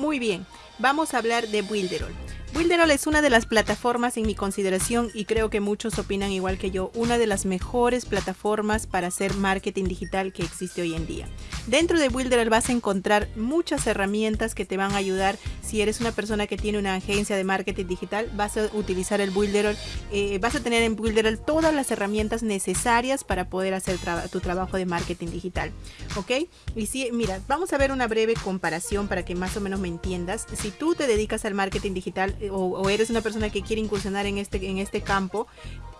Muy bien, vamos a hablar de Builderall. Builderall es una de las plataformas en mi consideración y creo que muchos opinan igual que yo, una de las mejores plataformas para hacer marketing digital que existe hoy en día. Dentro de Builderall vas a encontrar muchas herramientas que te van a ayudar. Si eres una persona que tiene una agencia de marketing digital, vas a utilizar el Builderall, eh, vas a tener en Builderall todas las herramientas necesarias para poder hacer tu trabajo de marketing digital. ¿Ok? Y si, mira, vamos a ver una breve comparación para que más o menos me entiendas. Si tú te dedicas al marketing digital, o, eres una persona que quiere incursionar en este, en este campo,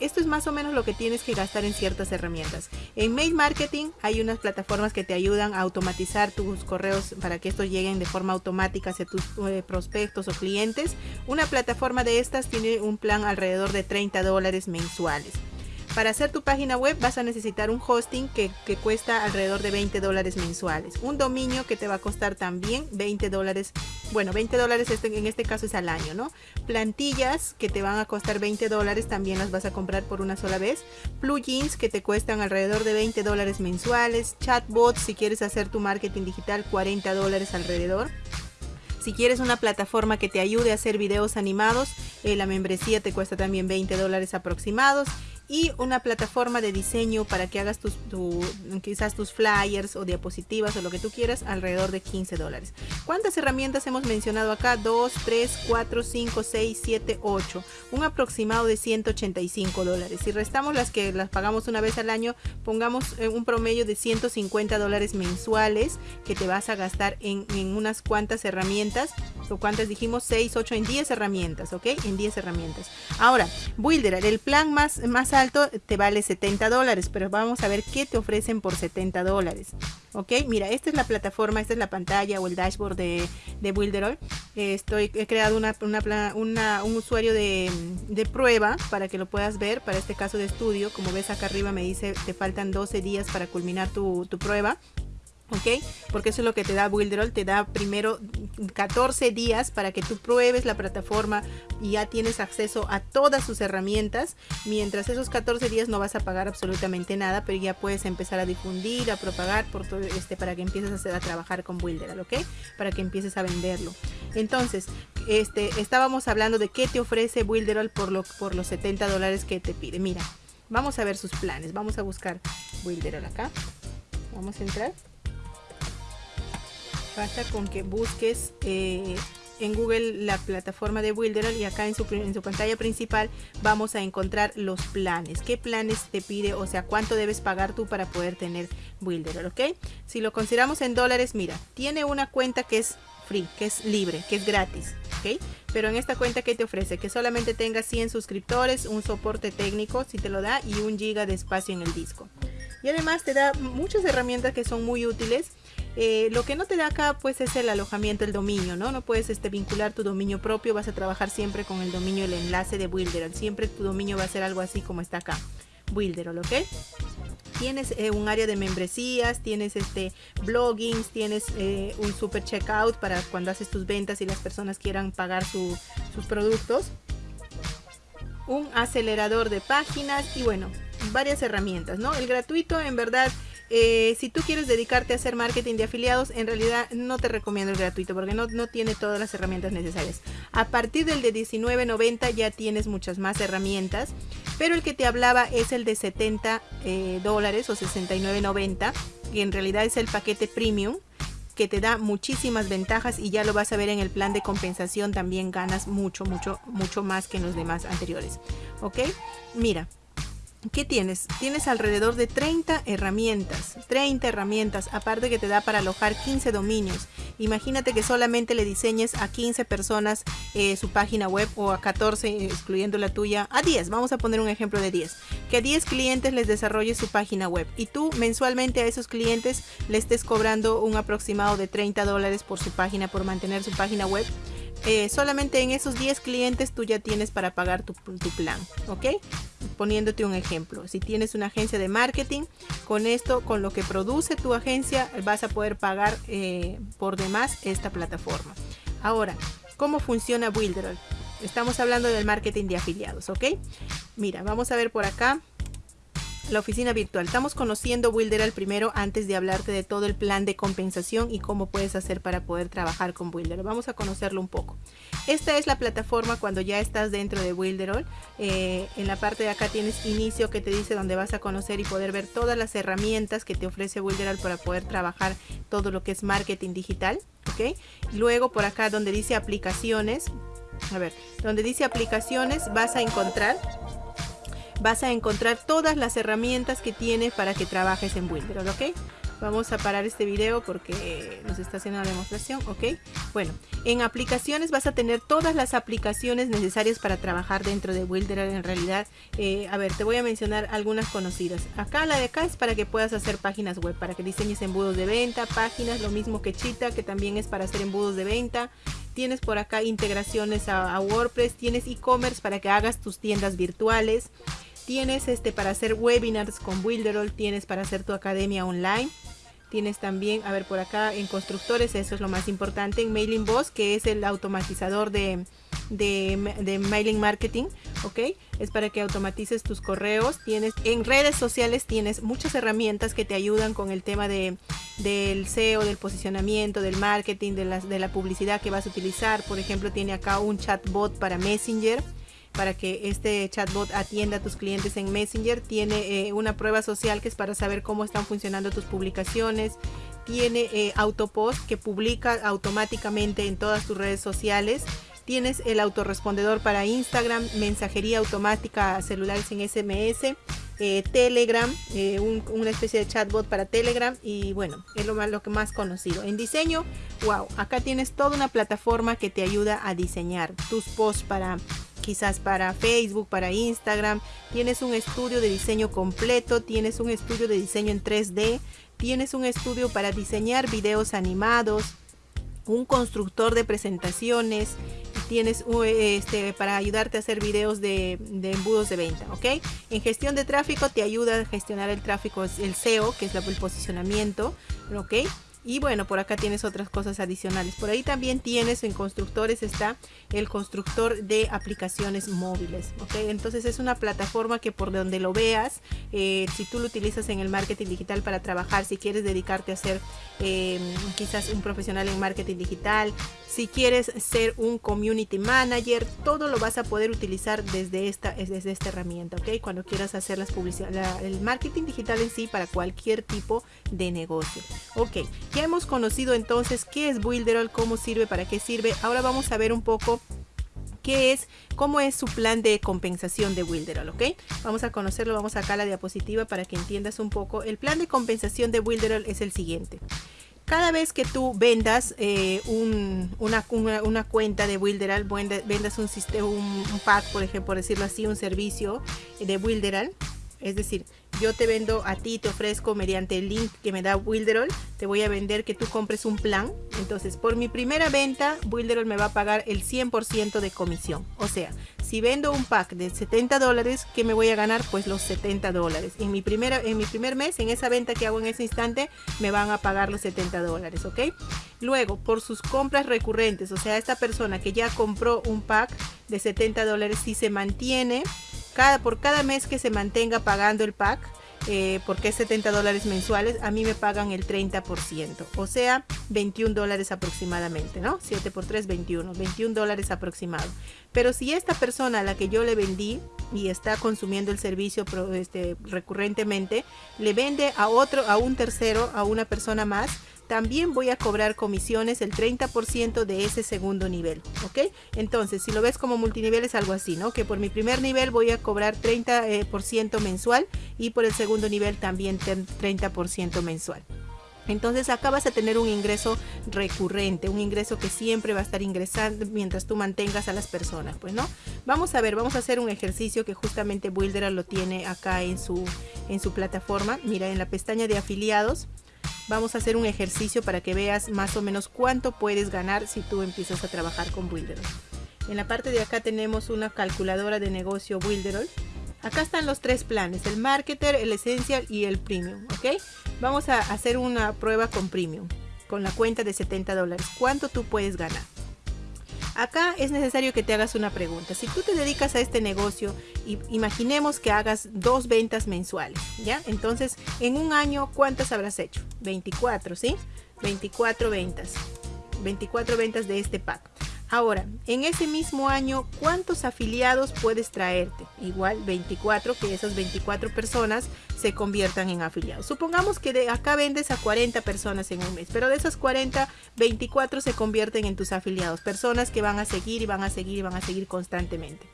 esto es más o menos lo que tienes que gastar en ciertas herramientas. En Mail Marketing hay unas plataformas que te ayudan a automatizar tus correos para que estos lleguen de forma automática hacia tus eh, prospectos o clientes. Una plataforma de estas tiene un plan alrededor de 30 dólares mensuales. Para hacer tu página web vas a necesitar un hosting que, cuesta alrededor de 20 dólares mensuales. Un dominio que te va a costar también 20 dólares. Bueno, 20 dólares este, en este caso es al año, ¿no? Plantillas que te van a costar 20 dólares también las vas a comprar por una sola vez. Plugins que te cuestan alrededor de 20 dólares mensuales. Chatbots si quieres hacer tu marketing digital 40 dólares alrededor. Si quieres una plataforma que te ayude a hacer videos animados, eh, la membresía te cuesta también 20 dólares aproximados y una plataforma de diseño para que hagas tus, quizás tus flyers o diapositivas o lo que tú quieras alrededor de 15 dólares. ¿Cuántas herramientas hemos mencionado acá? 2, 3, 4, 5, 6, 7, 8. Un aproximado de 185 dólares. Si restamos las que las pagamos una vez al año, pongamos eh, un promedio de 150 dólares mensuales que te vas a gastar en, en unas cuantas herramientas. ¿O cuántas dijimos? 6, 8, en 10 herramientas, ¿ok? En 10 herramientas. Ahora, Builder, el plan más, más alto te vale 70 dólares, pero vamos a ver qué te ofrecen por 70 dólares. Ok, mira, esta es la plataforma, esta es la pantalla o el dashboard de, de Builderall. estoy, he creado una, un usuario de, prueba para que lo puedas ver, para este caso de estudio. Como ves acá arriba me dice, te faltan 12 días para culminar tu, tu prueba. ¿Ok? Porque eso es lo que te da Builderall, te da primero 14 días para que tú pruebes la plataforma y ya tienes acceso a todas sus herramientas. Mientras esos 14 días no vas a pagar absolutamente nada, pero ya puedes empezar a difundir, a propagar este para que empieces a, trabajar con Builder, ¿ok? Para que empieces a venderlo. Entonces, este, estábamos hablando de qué te ofrece Builderall por, lo, por los 70 dólares que te pide. Mira, vamos a ver sus planes. Vamos a buscar Builderall acá. Vamos a entrar. Basta con que busques eh, en Google la plataforma de Builderall y acá en su, en su pantalla principal vamos a encontrar los planes. ¿Qué planes te pide? O sea, cuánto debes pagar tú para poder tener Builderall, ¿ok? Si lo consideramos en dólares, mira, tiene una cuenta que es free, que es libre, que es gratis, ¿ok? Pero en esta cuenta que te ofrece que solamente tengas 100 suscriptores, un soporte técnico si te lo da y un giga de espacio en el disco. Y además te da muchas herramientas que son muy útiles eh, lo que no te da acá pues es el alojamiento, el dominio, ¿no? No puedes este, vincular tu dominio propio, vas a trabajar siempre con el dominio, el enlace de Builderall. Siempre tu dominio va a ser algo así como está acá, Builderall, ¿ok? Tienes eh, un área de membresías, tienes este bloggings, tienes eh, un super checkout para cuando haces tus ventas y las personas quieran pagar sus productos. Un acelerador de páginas y bueno, varias herramientas, ¿no? El gratuito en verdad eh, si tú quieres dedicarte a hacer marketing de afiliados, en realidad no te recomiendo el gratuito porque no, tiene todas las herramientas necesarias. A partir del de 19.90 ya tienes muchas más herramientas, pero el que te hablaba es el de 70 eh, dólares o 69.90, que en realidad es el paquete premium que te da muchísimas ventajas y ya lo vas a ver en el plan de compensación también ganas mucho mucho mucho más que en los demás anteriores ok mira ¿Qué tienes? Tienes alrededor de 30 herramientas, 30 herramientas, aparte que te da para alojar 15 dominios. Imagínate que solamente le diseñes a 15 personas eh, su página web o a 14, excluyendo la tuya, a 10. Vamos a poner un ejemplo de 10. Que a 10 clientes les desarrolle su página web y tú mensualmente a esos clientes le estés cobrando un aproximado de 30 dólares por su página, por mantener su página web. Eh, solamente en esos 10 clientes tú ya tienes para pagar tu, tu plan, ¿ok? Poniéndote un ejemplo. Si tienes una agencia de marketing, con esto, con lo que produce tu agencia, vas a poder pagar eh, por demás esta plataforma. Ahora, ¿cómo funciona Builderall? Estamos hablando del marketing de afiliados, ¿ok? Mira, vamos a ver por acá. La oficina virtual. Estamos conociendo Builder primero antes de hablarte de todo el plan de compensación y cómo puedes hacer para poder trabajar con Builder. Vamos a conocerlo un poco. Esta es la plataforma cuando ya estás dentro de Builder. Eh, en la parte de acá tienes inicio que te dice donde vas a conocer y poder ver todas las herramientas que te ofrece Builder para poder trabajar todo lo que es marketing digital. ¿ok? Luego por acá donde dice aplicaciones, a ver, donde dice aplicaciones vas a encontrar vas a encontrar todas las herramientas que tiene para que trabajes en Builder, ¿ok? Vamos a parar este video porque nos está haciendo una demostración, ¿ok? Bueno, en aplicaciones vas a tener todas las aplicaciones necesarias para trabajar dentro de Builder en realidad. Eh, a ver, te voy a mencionar algunas conocidas. Acá la de acá es para que puedas hacer páginas web, para que diseñes embudos de venta, páginas, lo mismo que Chita, que también es para hacer embudos de venta. Tienes por acá integraciones a WordPress, tienes e-commerce para que hagas tus tiendas virtuales tienes este para hacer webinars con Builderall, tienes para hacer tu academia online. Tienes también, a ver por acá en constructores, eso es lo más importante, en Mailing Boss, que es el automatizador de, de, mailing marketing, ¿ok? Es para que automatices tus correos. Tienes en redes sociales tienes muchas herramientas que te ayudan con el tema de, del SEO, del posicionamiento, del marketing, de, las, de la publicidad que vas a utilizar. Por ejemplo, tiene acá un chatbot para Messenger para que este chatbot atienda a tus clientes en Messenger. Tiene eh, una prueba social que es para saber cómo están funcionando tus publicaciones. Tiene eh, Autopost que publica automáticamente en todas tus redes sociales. Tienes el autorrespondedor para Instagram, mensajería automática a celulares en SMS. Eh, Telegram, una especie de chatbot para Telegram y bueno, es lo, lo que más conocido. En diseño, wow, acá tienes toda una plataforma que te ayuda a diseñar tus posts para quizás para Facebook, para Instagram, tienes un estudio de diseño completo, tienes un estudio de diseño en 3D, tienes un estudio para diseñar videos animados, un constructor de presentaciones, tienes este, para ayudarte a hacer videos de, de, embudos de venta, ¿ok? En gestión de tráfico te ayuda a gestionar el tráfico, el SEO, que es el posicionamiento, ¿ok? Y bueno, por acá tienes otras cosas adicionales. Por ahí también tienes en constructores está el constructor de aplicaciones móviles. ¿ok? Entonces es una plataforma que por donde lo veas, eh, si tú lo utilizas en el marketing digital para trabajar, si quieres dedicarte a ser em, quizás un profesional en marketing digital, si quieres ser un community manager, todo lo vas a poder utilizar desde esta, desde esta herramienta. ¿ok? Cuando quieras hacer las publicidad, el marketing digital en sí para cualquier tipo de negocio. Ok. Ya hemos conocido entonces qué es Builderall, cómo sirve, para qué sirve. Ahora vamos a ver un poco qué es, cómo es su plan de compensación de Builderall, ¿ok? Vamos a conocerlo, vamos acá a la diapositiva para que entiendas un poco. El plan de compensación de Builderall es el siguiente. Cada vez que tú vendas eh, una, cuenta de Builderall, vendas un, un, un pack, por ejemplo, decirlo así, un servicio de Builderall, es decir, yo te vendo a ti, te ofrezco mediante el link que me da Wilderol, te voy a vender que tú compres un plan. Entonces, por mi primera venta, Wilderol me va a pagar el 100% de comisión. O sea, si vendo un pack de 70 dólares, ¿qué me voy a ganar? Pues los 70 dólares. En mi, en mi primer mes, en esa venta que hago en ese instante, me van a pagar los 70 dólares, ¿ok? Luego, por sus compras recurrentes, o sea, esta persona que ya compró un pack de 70 dólares, si se mantiene cada, por cada mes que se mantenga pagando el pack, eh, porque es 70 dólares mensuales, a mí me pagan el 30%, o sea, 21 dólares aproximadamente, ¿no? 7 por 3, 21, 21 dólares aproximado. Pero si esta persona a la que yo le vendí y está consumiendo el servicio este, recurrentemente, le vende a otro, a un tercero, a una persona más, también voy a cobrar comisiones el 30% de ese segundo nivel, ¿ok? Entonces, si lo ves como multinivel es algo así, ¿no? Que por mi primer nivel voy a cobrar 30% eh, mensual y por el segundo nivel también 30% mensual. Entonces acá vas a tener un ingreso recurrente, un ingreso que siempre va a estar ingresando mientras tú mantengas a las personas, pues no. Vamos a ver, vamos a hacer un ejercicio que justamente Builder lo tiene acá en su, en su plataforma. Mira, en la pestaña de afiliados vamos a hacer un ejercicio para que veas más o menos cuánto puedes ganar si tú empiezas a trabajar con Builderall. En la parte de acá tenemos una calculadora de negocio Builderall. Acá están los tres planes, el Marketer, el Essential y el Premium. Vamos a hacer una prueba con Premium, con la cuenta de 70 dólares. ¿Cuánto tú puedes ganar? Acá es necesario que te hagas una pregunta. Si tú te dedicas a este negocio, imaginemos que hagas dos ventas mensuales, ¿ya? Entonces, en un año, ¿cuántas habrás hecho? 24, ¿sí? 24 ventas. 24 ventas de este pack. Ahora, en ese mismo año, ¿cuántos afiliados puedes traerte? Igual 24, que esas 24 personas se conviertan en afiliados. Supongamos que de acá vendes a 40 personas en un mes, pero de esas 40, 24 se convierten en tus afiliados, personas que van a seguir y van a seguir y van a seguir constantemente.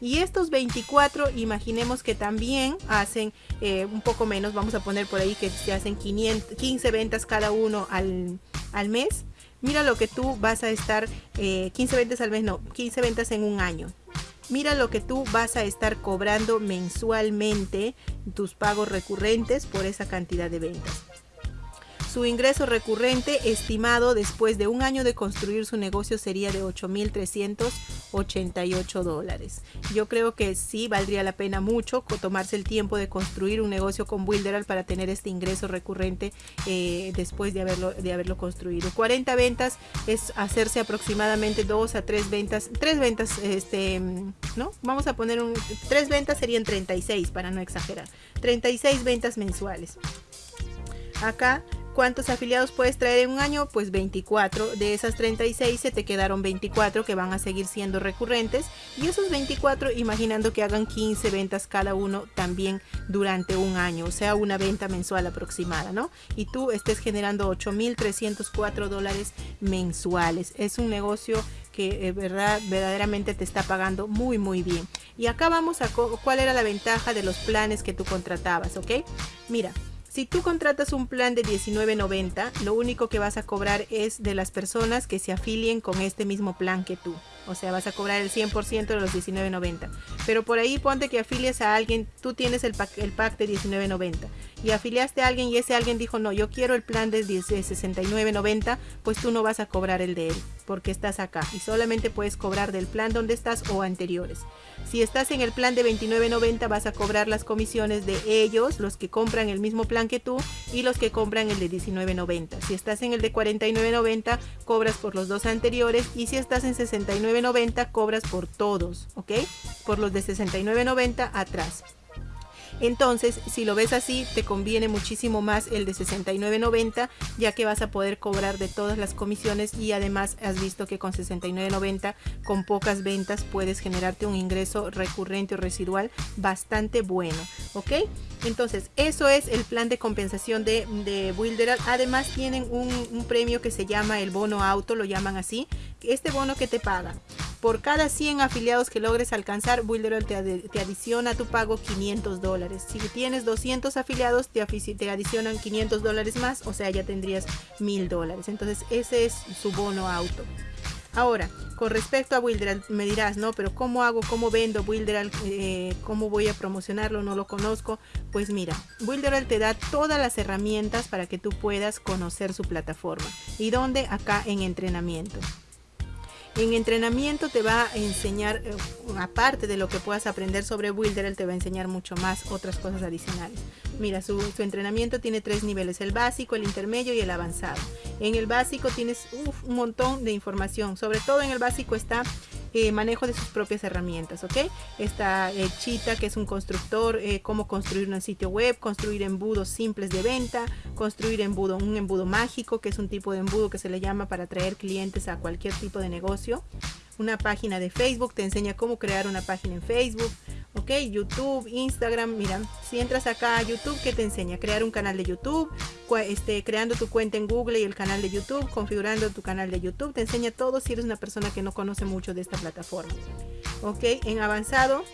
Y estos 24, imaginemos que también hacen eh, un poco menos, vamos a poner por ahí que se hacen 15 ventas cada uno al, al mes Mira lo que tú vas a estar, 15 eh, ventas al mes, no, 15 ventas en un año. Mira lo que tú vas a estar cobrando mensualmente, tus pagos recurrentes por esa cantidad de ventas. Su ingreso recurrente estimado después de un año de construir su negocio sería de 8.388 dólares. Yo creo que sí valdría la pena mucho tomarse el tiempo de construir un negocio con Builderal para tener este ingreso recurrente eh, después de haberlo, de haberlo construido. 40 ventas es hacerse aproximadamente 2 a 3 ventas, 3 ventas, este, ¿no? Vamos a poner un, 3 ventas serían 36 para no exagerar, 36 ventas mensuales. Acá ¿Cuántos afiliados puedes traer en un año? Pues 24. De esas 36 se te quedaron 24 que van a seguir siendo recurrentes. Y esos 24 imaginando que hagan 15 ventas cada uno también durante un año. O sea, una venta mensual aproximada, ¿no? Y tú estés generando 8.304 dólares mensuales. Es un negocio que eh, verdad, verdaderamente te está pagando muy muy bien. Y acá vamos a cuál era la ventaja de los planes que tú contratabas, ¿ok? Mira, si tú contratas un plan de $19.90, lo único que vas a cobrar es de las personas que se afilien con este mismo plan que tú. O sea, vas a cobrar el 100% de los $19.90. Pero por ahí ponte que afilies a alguien, tú tienes el pack, el pack de $19.90 y afiliaste a alguien y ese alguien dijo, no, yo quiero el plan de $69.90, pues tú no vas a cobrar el de él porque estás acá y solamente puedes cobrar del plan donde estás o anteriores. Si estás en el plan de $29.90 vas a cobrar las comisiones de ellos, los que compran el mismo plan que tú y los que compran el de $19.90. Si estás en el de $49.90 cobras por los dos anteriores y si estás en $69.90 cobras por todos, ¿ok? Por los de $69.90 atrás. Entonces, si lo ves así, te conviene muchísimo más el de 69.90, ya que vas a poder cobrar de todas las comisiones y además has visto que con 69.90 con pocas ventas puedes generarte un ingreso recurrente o residual bastante bueno, ¿ok? Entonces, eso es el plan de compensación de, de Además, tienen un, un premio que se llama el bono auto, lo llaman así. Este bono que te paga por cada 100 afiliados que logres alcanzar, Builderall te, adiciona tu pago 500 dólares. Si tienes 200 afiliados, te, te adicionan 500 dólares más, o sea, ya tendrías 1000 dólares. Entonces, ese es su bono auto. Ahora, con respecto a Wilderal, me dirás, no, pero ¿cómo hago? ¿Cómo vendo Wilderal? Eh, ¿Cómo voy a promocionarlo? No lo conozco. Pues mira, Wilderal te da todas las herramientas para que tú puedas conocer su plataforma. ¿Y dónde? Acá en entrenamiento. En entrenamiento te va a enseñar, eh, aparte de lo que puedas aprender sobre Builder, él te va a enseñar mucho más otras cosas adicionales. Mira, su, entrenamiento tiene tres niveles, el básico, el intermedio y el avanzado. En el básico tienes un montón de información, sobre todo en el básico está eh, manejo de sus propias herramientas, ¿ok? Está eh, Chita, que es un constructor, eh, cómo construir un sitio web, construir embudos simples de venta, construir embudo, un embudo mágico, que es un tipo de embudo que se le llama para atraer clientes a cualquier tipo de negocio. Una página de Facebook, te enseña cómo crear una página en Facebook, ok youtube instagram mira si entras acá a youtube que te enseña crear un canal de youtube este, creando tu cuenta en google y el canal de youtube configurando tu canal de youtube te enseña todo si eres una persona que no conoce mucho de esta plataforma ok en avanzado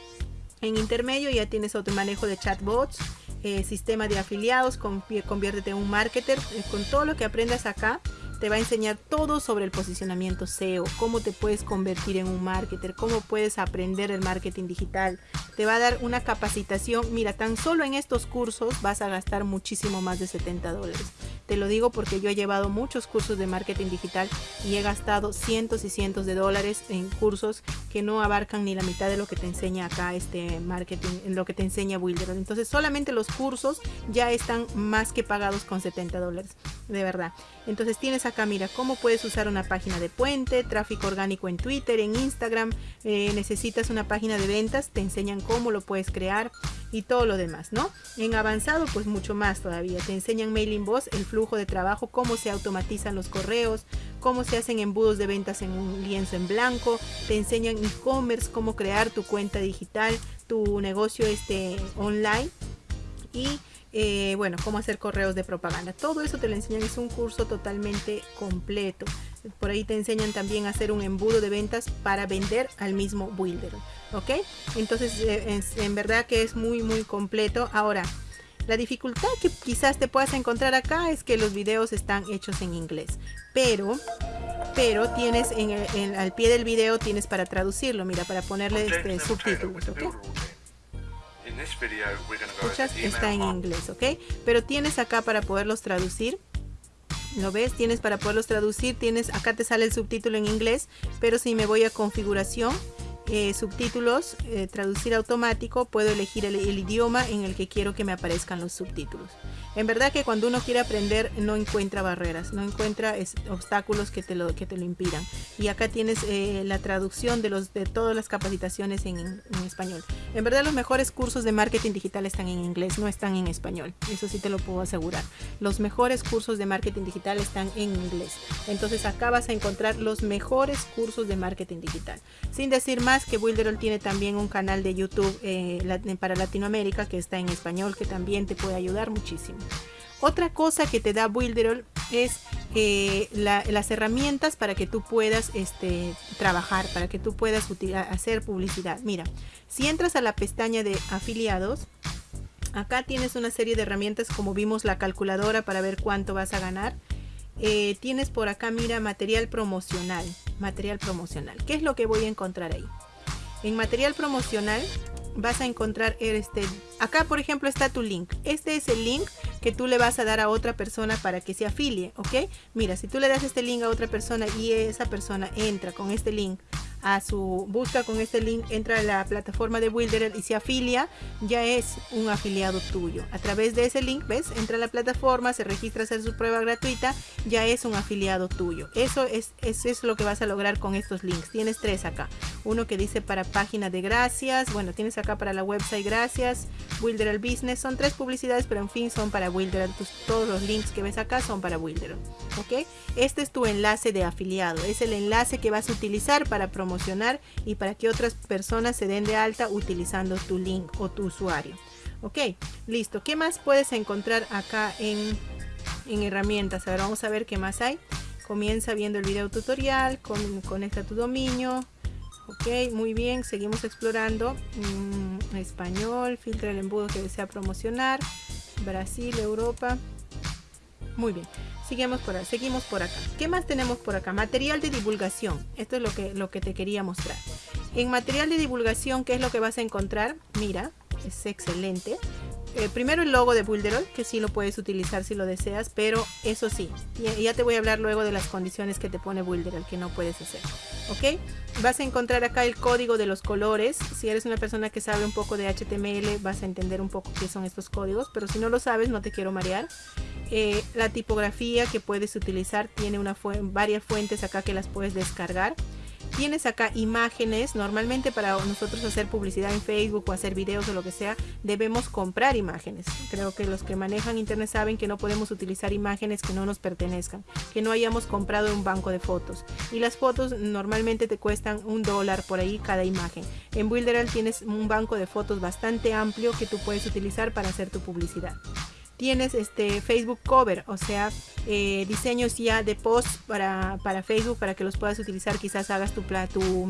en intermedio ya tienes otro manejo de chatbots eh, sistema de afiliados conviértete en un marketer eh, con todo lo que aprendas acá te va a enseñar todo sobre el posicionamiento SEO, cómo te puedes convertir en un marketer, cómo puedes aprender el marketing digital. Te va a dar una capacitación. Mira, tan solo en estos cursos vas a gastar muchísimo más de 70 dólares. Te lo digo porque yo he llevado muchos cursos de marketing digital y he gastado cientos y cientos de dólares en cursos que no abarcan ni la mitad de lo que te enseña acá este marketing, en lo que te enseña Builder. Entonces solamente los cursos ya están más que pagados con 70 dólares, de verdad. Entonces tienes acá, mira, cómo puedes usar una página de puente, tráfico orgánico en Twitter, en Instagram, eh, necesitas una página de ventas, te enseñan cómo lo puedes crear y todo lo demás, ¿no? En avanzado, pues mucho más todavía. Te enseñan Mailing Boss, el flujo de trabajo, cómo se automatizan los correos, cómo se hacen embudos de ventas en un lienzo en blanco, te enseñan e-commerce, cómo crear tu cuenta digital, tu negocio este online y eh, bueno, cómo hacer correos de propaganda. Todo eso te lo enseñan, es un curso totalmente completo. Por ahí te enseñan también a hacer un embudo de ventas para vender al mismo builder. ¿Ok? Entonces, eh, en verdad que es muy, muy completo. Ahora, la dificultad que quizás te puedas encontrar acá es que los videos están hechos en inglés. Pero, pero tienes en el, al pie del video tienes para traducirlo, mira, para ponerle este, subtítulos, ¿ok? Escuchas, está en inglés, ¿ok? Pero tienes acá para poderlos traducir. ¿Lo ves? Tienes para poderlos traducir, tienes acá te sale el subtítulo en inglés, pero si me voy a configuración, eh, subtítulos, eh, traducir automático, puedo elegir el, idioma en el que quiero que me aparezcan los subtítulos. En verdad que cuando uno quiere aprender no encuentra barreras, no encuentra obstáculos que te, lo, que te lo impidan. Y acá tienes eh, la traducción de, los, de todas las capacitaciones en, en, español. En verdad los mejores cursos de marketing digital están en inglés, no están en español. Eso sí te lo puedo asegurar. Los mejores cursos de marketing digital están en inglés. Entonces acá vas a encontrar los mejores cursos de marketing digital. Sin decir más que Builderall tiene también un canal de YouTube eh, para Latinoamérica que está en español que también te puede ayudar muchísimo. Otra cosa que te da Builderall es eh, las herramientas para que tú puedas este, trabajar, para que tú puedas hacer publicidad. Mira, si entras a la pestaña de afiliados, acá tienes una serie de herramientas como vimos la calculadora para ver cuánto vas a ganar. Eh, tienes por acá, mira, material promocional. Material promocional. ¿Qué es lo que voy a encontrar ahí? En material promocional vas a encontrar este acá por ejemplo está tu link. Este es el link que tú le vas a dar a otra persona para que se afilie ok mira si tú le das este link a otra persona y esa persona entra con este link a su busca con este link, entra a la plataforma de Wilder y se afilia, ya es un afiliado tuyo. A través de ese link, ¿ves? Entra a la plataforma, se registra a hacer su prueba gratuita, ya es un afiliado tuyo. Eso es, eso es lo que vas a lograr con estos links. Tienes tres acá. Uno que dice para página de gracias, bueno, tienes acá para la website gracias, Wilder Business, son tres publicidades, pero en fin son para Wilder. Todos los links que ves acá son para Wilder. ¿Ok? Este es tu enlace de afiliado, es el enlace que vas a utilizar para promover y para que otras personas se den de alta utilizando tu link o tu usuario. Ok, listo. ¿Qué más puedes encontrar acá en, en herramientas? Ahora vamos a ver qué más hay. Comienza viendo el video tutorial, con, conecta tu dominio. Ok, muy bien, seguimos explorando. Mm, español, filtra el embudo que desea promocionar. Brasil, Europa. Muy bien. Seguimos por, seguimos por acá. ¿Qué más tenemos por acá? Material de divulgación. Esto es lo que, lo que te quería mostrar. En material de divulgación, ¿qué es lo que vas a encontrar? Mira, es excelente. Eh, primero el logo de Builderall, que sí lo puedes utilizar si lo deseas, pero eso sí, ya te voy a hablar luego de las condiciones que te pone Builderall que no puedes hacer. ¿Ok? Vas a encontrar acá el código de los colores. Si eres una persona que sabe un poco de HTML, vas a entender un poco qué son estos códigos, pero si no lo sabes, no te quiero marear. Eh, la tipografía que puedes utilizar tiene varias fuentes acá que las puedes descargar. Tienes acá imágenes, normalmente para nosotros hacer publicidad en Facebook o hacer videos o lo que sea, debemos comprar imágenes. Creo que los que manejan internet saben que no podemos utilizar imágenes que no nos pertenezcan, que no hayamos comprado un banco de fotos. Y las fotos normalmente te cuestan un dólar por ahí cada imagen. En Builderall tienes un banco de fotos bastante amplio que tú puedes utilizar para hacer tu publicidad tienes este Facebook Cover, o sea, eh, diseños ya de post para, Facebook para que los puedas utilizar. Quizás hagas tu, tu,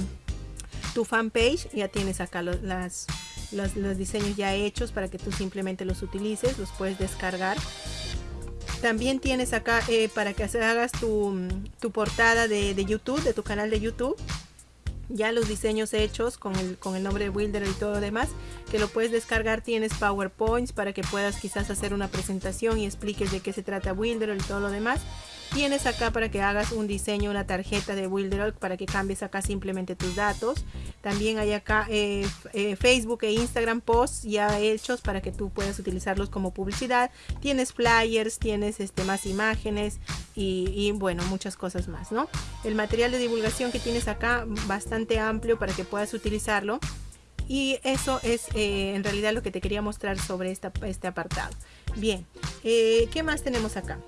tu fanpage, ya tienes acá los, las, los, diseños ya hechos para que tú simplemente los utilices, los puedes descargar. También tienes acá eh, para que hagas tu, tu portada de, de YouTube, de tu canal de YouTube ya los diseños hechos con el, con el nombre de Builder y todo lo demás, que lo puedes descargar, tienes PowerPoints para que puedas quizás hacer una presentación y expliques de qué se trata Builder y todo lo demás. Tienes acá para que hagas un diseño, una tarjeta de Wilderol para que cambies acá simplemente tus datos. También hay acá eh, eh, Facebook e Instagram posts ya hechos para que tú puedas utilizarlos como publicidad. Tienes flyers, tienes este, más imágenes y, bueno, muchas cosas más, ¿no? El material de divulgación que tienes acá bastante amplio para que puedas utilizarlo y eso es eh, en realidad lo que te quería mostrar sobre este apartado. Bien, ¿qué más tenemos acá?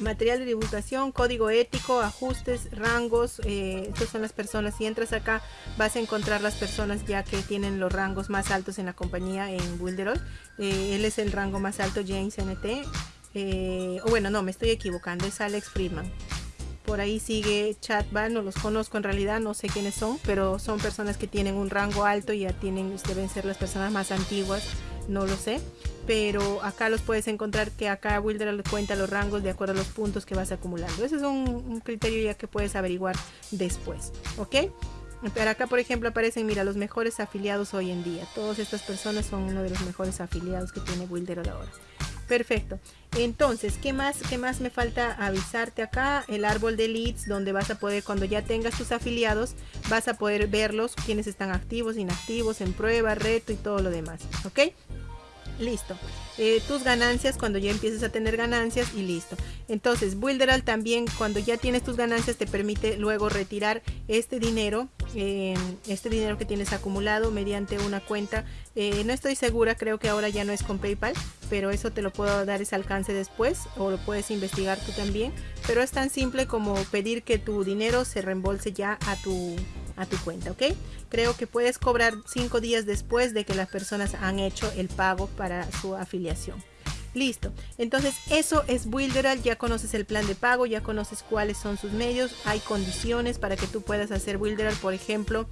Material de divulgación, código ético, ajustes, rangos. Eh, estas son las personas. Si entras acá vas a encontrar las personas ya que tienen los rangos más altos en la compañía en Wilderol. él es el rango más alto, James NT. o bueno, no, me estoy equivocando, es Alex Friedman por ahí sigue Chatban, no los conozco en realidad, no sé quiénes son, pero son personas que tienen un rango alto y ya tienen, deben ser las personas más antiguas, no lo sé. Pero acá los puedes encontrar que acá Wilder cuenta los rangos de acuerdo a los puntos que vas acumulando. Ese es un, criterio ya que puedes averiguar después, ¿ok? Pero acá, por ejemplo, aparecen, mira, los mejores afiliados hoy en día. Todas estas personas son uno de los mejores afiliados que tiene Wilder ahora. Perfecto. Entonces, ¿qué más, ¿qué más me falta avisarte acá? El árbol de leads, donde vas a poder, cuando ya tengas tus afiliados, vas a poder verlos, quiénes están activos, inactivos, en prueba, reto y todo lo demás. ¿Ok? Listo. Eh, tus ganancias cuando ya empieces a tener ganancias y listo. Entonces, Builderal también cuando ya tienes tus ganancias te permite luego retirar este dinero, eh, este dinero que tienes acumulado mediante una cuenta. Eh, no estoy segura, creo que ahora ya no es con PayPal, pero eso te lo puedo dar ese alcance después o lo puedes investigar tú también. Pero es tan simple como pedir que tu dinero se reembolse ya a tu a tu cuenta, ¿ok? Creo que puedes cobrar cinco días después de que las personas han hecho el pago para su afiliación. Listo, entonces eso es Builderal, ya conoces el plan de pago, ya conoces cuáles son sus medios, hay condiciones para que tú puedas hacer Builderal, por ejemplo,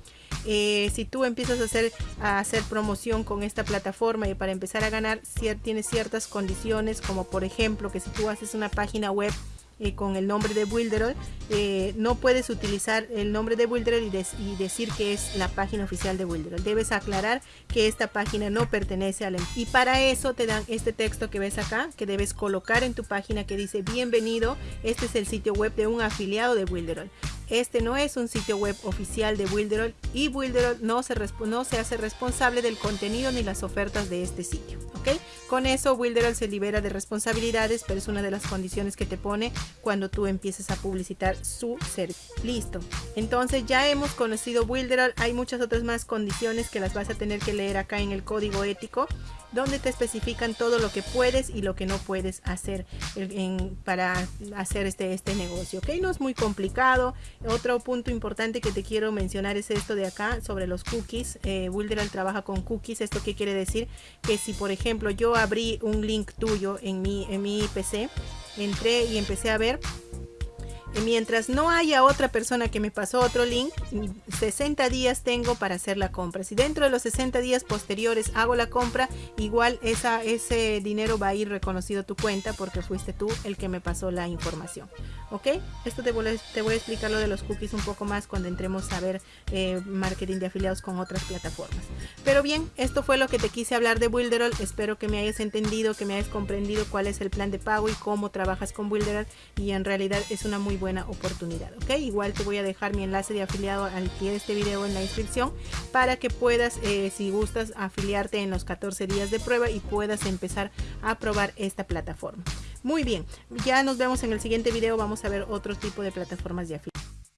eh, si tú empiezas a hacer, a hacer promoción con esta plataforma y para empezar a ganar, tienes ciertas condiciones, como por ejemplo que si tú haces una página web con el nombre de Wilderol, eh, no puedes utilizar el nombre de Wilderol y, decir que es la página oficial de Wilderol. Debes aclarar que esta página no pertenece a la... Y para eso te dan este texto que ves acá, que debes colocar en tu página que dice bienvenido, este es el sitio web de un afiliado de Wilderol. Este no es un sitio web oficial de Wilderol y Wilderol no se, no se hace responsable del contenido ni las ofertas de este sitio. ¿ok? Con eso Wilderol se libera de responsabilidades, pero es una de las condiciones que te pone cuando tú empieces a publicitar su servicio. Listo. Entonces ya hemos conocido Wilderol. Hay muchas otras más condiciones que las vas a tener que leer acá en el código ético donde te especifican todo lo que puedes y lo que no puedes hacer para hacer este, este negocio. ¿ok? No es muy complicado. Otro punto importante que te quiero mencionar es esto de acá sobre los cookies. Eh, trabaja con cookies. ¿Esto qué quiere decir? Que si por ejemplo yo abrí un link tuyo en mi, en mi PC, entré y empecé a ver mientras no haya otra persona que me pasó otro link, 60 días tengo para hacer la compra. Si dentro de los 60 días posteriores hago la compra, igual esa, ese dinero va a ir reconocido a tu cuenta porque fuiste tú el que me pasó la información. ¿Ok? Esto te voy, a, te voy a explicar lo de los cookies un poco más cuando entremos a ver eh, marketing de afiliados con otras plataformas. Pero bien, esto fue lo que te quise hablar de Builderall. Espero que me hayas entendido, que me hayas comprendido cuál es el plan de pago y cómo trabajas con Builderall. Y en realidad es una muy buena oportunidad ok igual te voy a dejar mi enlace de afiliado al pie de este video en la inscripción para que puedas eh, si gustas afiliarte en los 14 días de prueba y puedas empezar a probar esta plataforma. Muy bien ya nos vemos en el siguiente video. Vamos a ver otro tipo de plataformas de afiliación